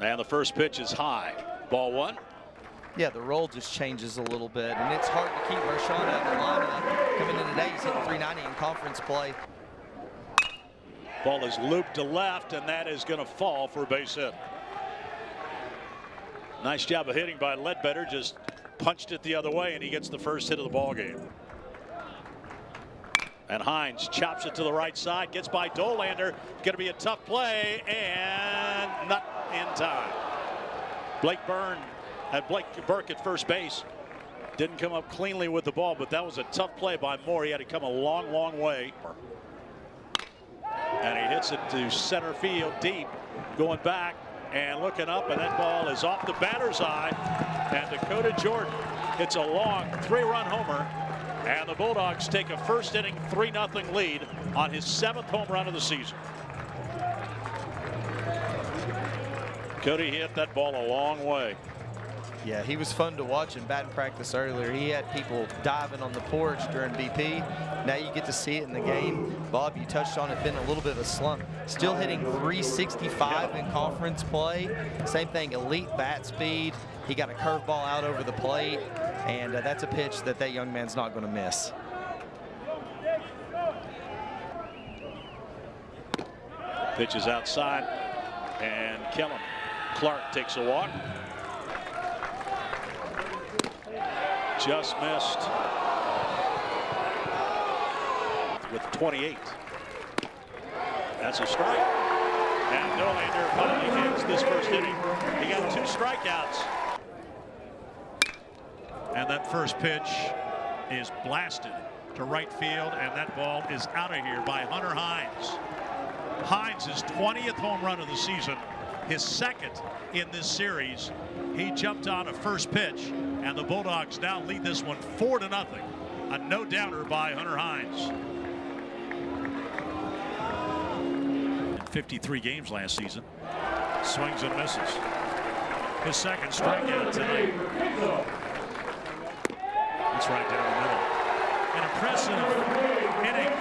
And the first pitch is high. Ball one. Yeah, the roll just changes a little bit, and it's hard to keep Mershon out of the lineup. Uh, coming in today, he's hitting 390 in conference play. Ball is looped to left, and that is going to fall for a base hit. Nice job of hitting by Ledbetter. Just punched it the other way, and he gets the first hit of the ball game. And Hines chops it to the right side, gets by Dollander. Going to be a tough play, and not in time. Blake Byrne had Blake Burke at first base. Didn't come up cleanly with the ball, but that was a tough play by Moore. He had to come a long, long way. And he hits it to center field deep, going back and looking up, and that ball is off the batter's eye. And Dakota Jordan hits a long three-run homer and the Bulldogs take a first inning 3 0 lead on his seventh home run of the season. Cody hit that ball a long way. Yeah, he was fun to watch in batting practice earlier. He had people diving on the porch during BP. Now you get to see it in the game. Bob, you touched on it, been a little bit of a slump. Still hitting 365 in conference play. Same thing, elite bat speed. He got a curveball out over the plate, and uh, that's a pitch that that young man's not going to miss. Pitch is outside, and Kellum Clark takes a walk. Just missed with 28. That's a strike. And Dollander finally hits this first inning. He got two strikeouts. And that first pitch is blasted to right field, and that ball is out of here by Hunter Hines. Hines' 20th home run of the season, his second in this series. He jumped on a first pitch, and the Bulldogs now lead this one four to nothing. A no-doubter by Hunter Hines. 53 games last season. Swings and misses. His second strikeout tonight. That's right down the middle. An impressive inning.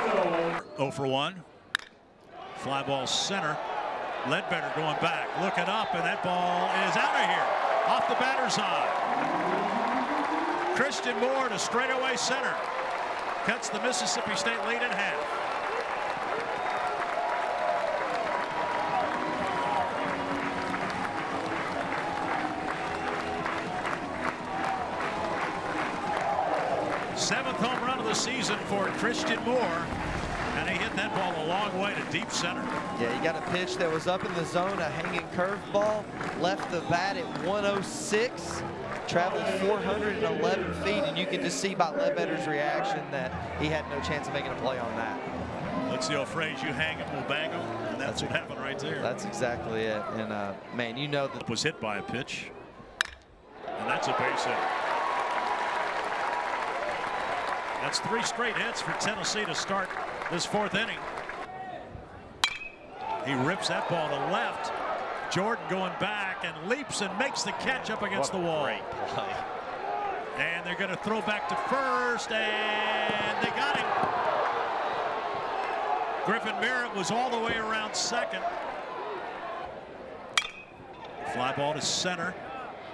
0 for 1. Fly ball center. Ledbetter going back, looking up, and that ball is out of here. Off the batter's eye. Christian Moore to straightaway center. Cuts the Mississippi State lead in half. Seventh home run of the season for Christian Moore. He hit that ball a long way to deep center. Yeah, he got a pitch that was up in the zone, a hanging curveball, left the bat at 106, traveled 411 feet, and you can just see by Ledbetter's reaction that he had no chance of making a play on that. That's the old phrase, you hang them, we'll bang them, and that's, that's what happened right there. That's exactly it. And, uh, man, you know that... Was hit by a pitch, and that's a base hit. That's three straight hits for Tennessee to start this fourth inning. He rips that ball to left. Jordan going back and leaps and makes the catch up against the wall. Great play. And they're going to throw back to first, and they got him. Griffin Merritt was all the way around second. Fly ball to center.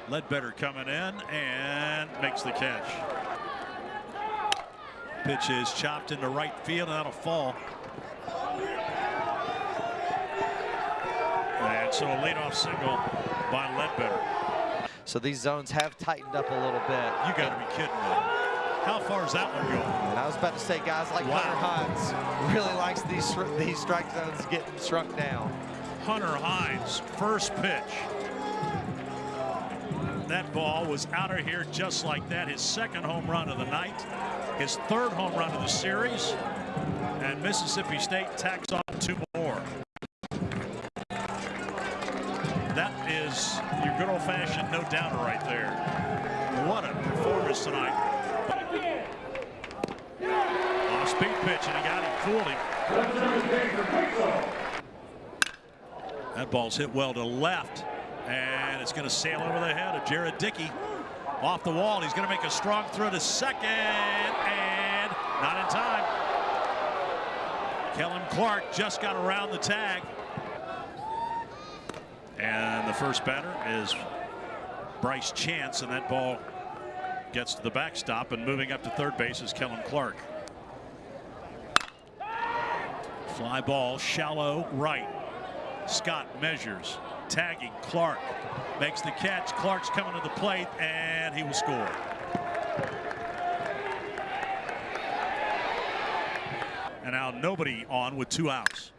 Ledbetter coming in and makes the catch. Pitch is chopped into right field and that'll fall. And so a leadoff single by Ledbetter. So these zones have tightened up a little bit. You got to be kidding me. How far is that one going? And I was about to say, guys like wow. Hunter Hines really likes these these strike zones getting shrunk down. Hunter Hines, first pitch. That ball was out of here just like that. His second home run of the night, his third home run of the series, and Mississippi State tacks on two more. That is your good old-fashioned no-doubter right there. What a performance tonight. Off-speed pitch, and he got him, fooled him. That ball's hit well to left. And it's going to sail over the head of Jared Dickey. Off the wall. He's going to make a strong throw to second. And not in time. Kellum Clark just got around the tag. And the the first batter is Bryce Chance, and that ball gets to the backstop, and moving up to third base is Kellum Clark. Fly ball, shallow right. Scott measures, tagging Clark, makes the catch. Clark's coming to the plate, and he will score. And now nobody on with two outs.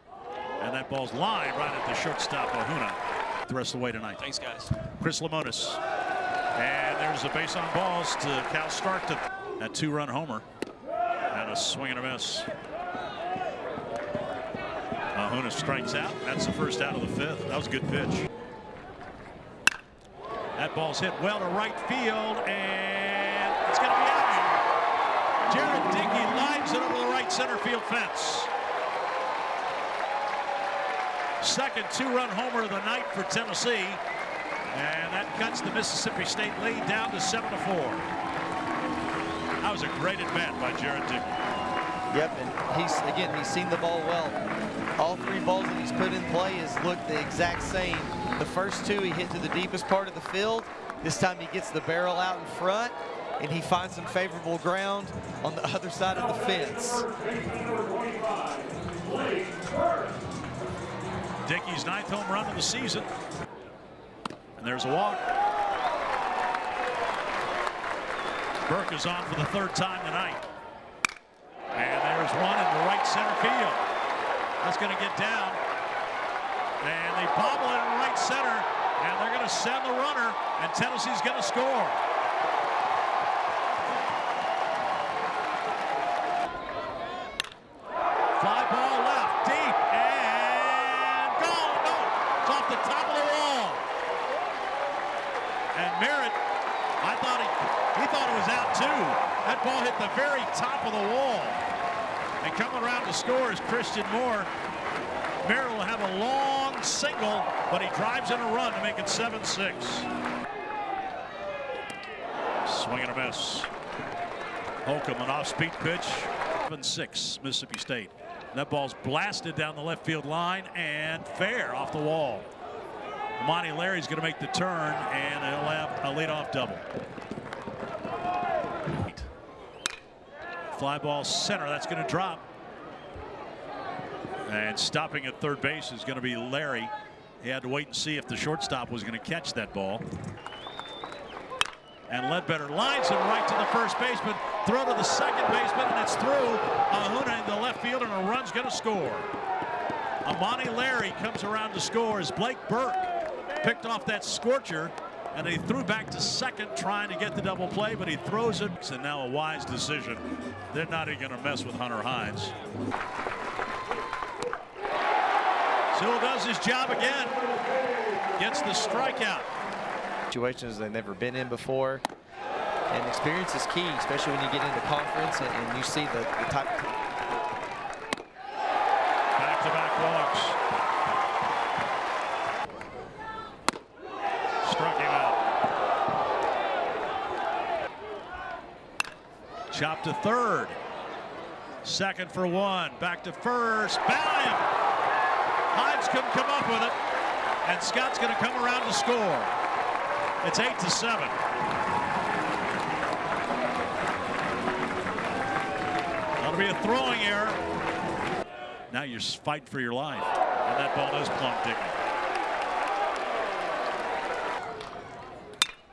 And that ball's lined right at the shortstop, Ahuna, the rest of the way tonight. Thanks, guys. Chris Lemonis. And there's a base on balls to Cal Starkton. A two-run homer. And a swing and a miss. Ahuna strikes out. That's the first out of the fifth. That was a good pitch. That ball's hit well to right field, and it's going to be out. Jared Dickey lines it over the right center field fence. Second two-run homer of the night for Tennessee. And that cuts the Mississippi State lead down to 7 to 4. That was a great at bat by Jared Dickey. Yep, and he's again he's seen the ball well. All three balls that he's put in play has looked the exact same. The first two he hit to the deepest part of the field. This time he gets the barrel out in front and he finds some favorable ground on the other side of the fence. Dickey's ninth home run of the season. And there's a walk. Burke is on for the third time tonight. And there's one in the right center field. That's going to get down. And they bobble it in right center. And they're going to send the runner. And Tennessee's going to score. Fly ball left, deep, and gone. No, it's off the top of the wall. And Merritt, I thought he, he thought it was out too. That ball hit the very top of the wall. And coming around to score is Christian Moore. Merritt will have a long single, but he drives in a run to make it 7-6. Swing and a miss. Holcomb, an off-speed pitch. 7-6, Mississippi State. That ball's blasted down the left field line and fair off the wall. Amani Larry's going to make the turn, and he'll have a leadoff double. Fly ball center, that's going to drop. And stopping at third base is going to be Larry. He had to wait and see if the shortstop was going to catch that ball. And Ledbetter lines it right to the first baseman. Throw to the second baseman, and it's through. Ahuna in the left field, and a run's going to score. Amani Larry comes around to score as Blake Burke picked off that scorcher, and he threw back to second trying to get the double play, but he throws it. And now a wise decision. They're not even going to mess with Hunter Hines. Sewell does his job again. Gets the strikeout. Situations they've never been in before. And experience is key, especially when you get into conference and, and you see the, the type of Back-to-back walks. Struck him out. Chop to third. Second for one. Back to first. Him. Hines couldn't come up with it. And Scott's going to come around to score. It's eight to seven. That'll be a throwing error. Now you're fighting for your life. And that ball does plump Dickey.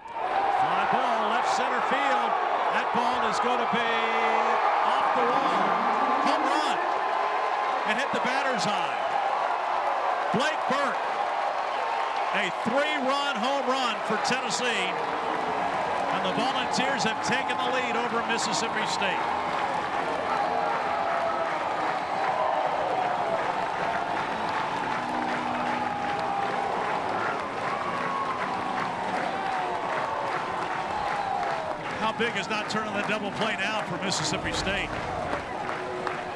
Fly ball, left center field. That be off the wall. Home run. And hit the batter's eye. Blake Burke. A three-run home run for Tennessee. And the Volunteers have taken the lead over Mississippi State. How big is not turning the double play now for Mississippi State?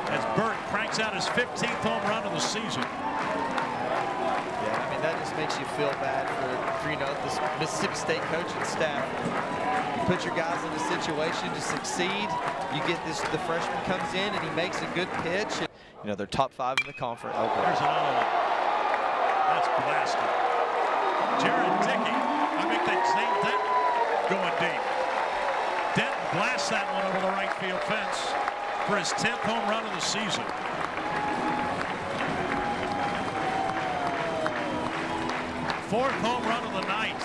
As Burke cranks out his 15th home run of the season. Yeah, I mean, that just makes you feel bad for, for you know, this Mississippi State coaching staff. You put your guys in a situation to succeed. You get this, the freshman comes in and he makes a good pitch. And, you know, they're top five in the conference. Oh, There's another one. That's blasted. Jared Dickey. I think that's Zane Denton going deep. Blasts that one over the right field fence for his 10th home run of the season. Fourth home run of the night.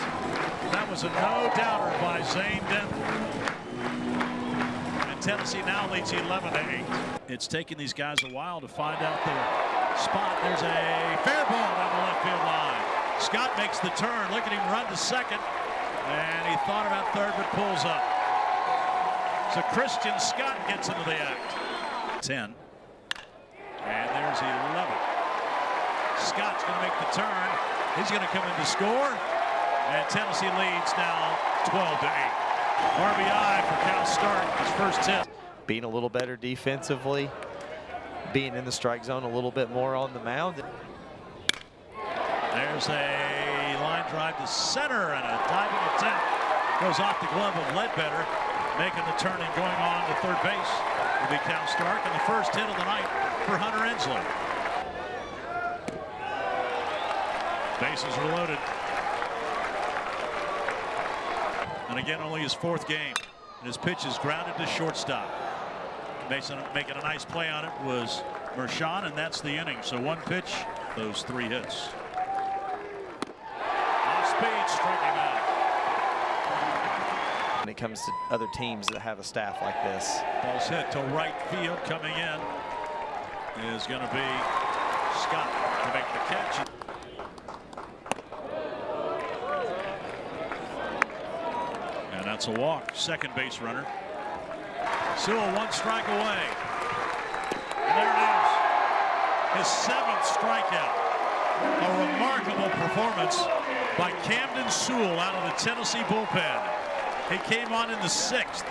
That was a no-doubter by Zane Denton. And Tennessee now leads 11 to 8. It's taken these guys a while to find out their spot. There's a fair ball down the left field line. Scott makes the turn. Look at him run to second. And he thought about third, but pulls up. So Christian Scott gets into the act. 10. And there's 11. Scott's going to make the turn. He's going to come in to score. And Tennessee leads now 12 to 8. RBI for Cal Stark, his first hit. Being a little better defensively, being in the strike zone a little bit more on the mound. There's a line drive to center and a diving attempt goes off the glove of Ledbetter, making the turn and going on to third base will be Cal Stark and the first hit of the night for Hunter Ensley. Bases are loaded. And again, only his fourth game. And his pitch is grounded to shortstop. Mason making a nice play on it was Mershon, and that's the inning. So one pitch, those three hits. Off speed, striking. When it comes to other teams that have a staff like this. Ball's hit to right field coming in is going to be Scott to make the catch. And that's a walk. Second base runner. Sewell one strike away. And there it is. His seventh strikeout. A remarkable performance by Camden Sewell out of the Tennessee bullpen. He came on in the sixth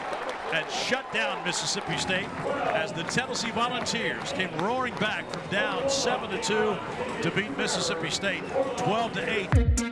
and shut down Mississippi State as the Tennessee Volunteers came roaring back from down 7 to 2 to beat Mississippi State 12 to 8.